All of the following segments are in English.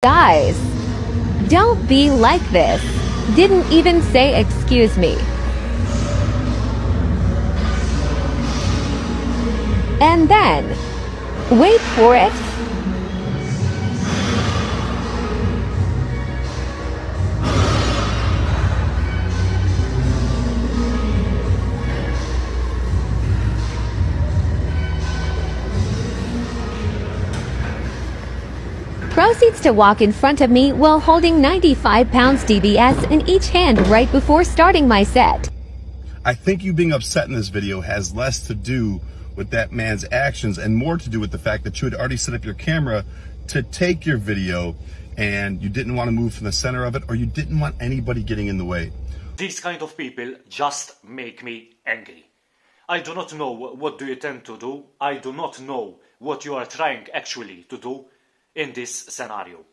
Guys, don't be like this. Didn't even say excuse me. And then, wait for it. Proceeds to walk in front of me while holding 95 pounds DBS in each hand right before starting my set. I think you being upset in this video has less to do with that man's actions and more to do with the fact that you had already set up your camera to take your video and you didn't want to move from the center of it or you didn't want anybody getting in the way. These kind of people just make me angry. I do not know what do you tend to do. I do not know what you are trying actually to do in this scenario.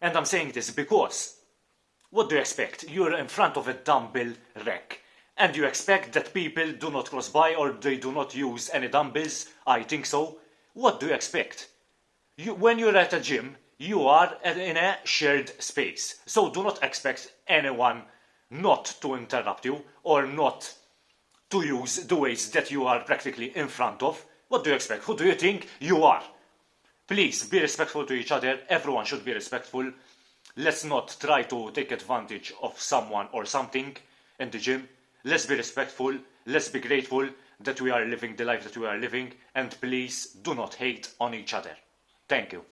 And I'm saying this because what do you expect? You're in front of a dumbbell rack and you expect that people do not cross by or they do not use any dumbbells? I think so. What do you expect? You, when you're at a gym, you are in a shared space. So do not expect anyone not to interrupt you or not to use the ways that you are practically in front of. What do you expect? Who do you think you are? Please be respectful to each other. Everyone should be respectful. Let's not try to take advantage of someone or something in the gym. Let's be respectful. Let's be grateful that we are living the life that we are living. And please do not hate on each other. Thank you.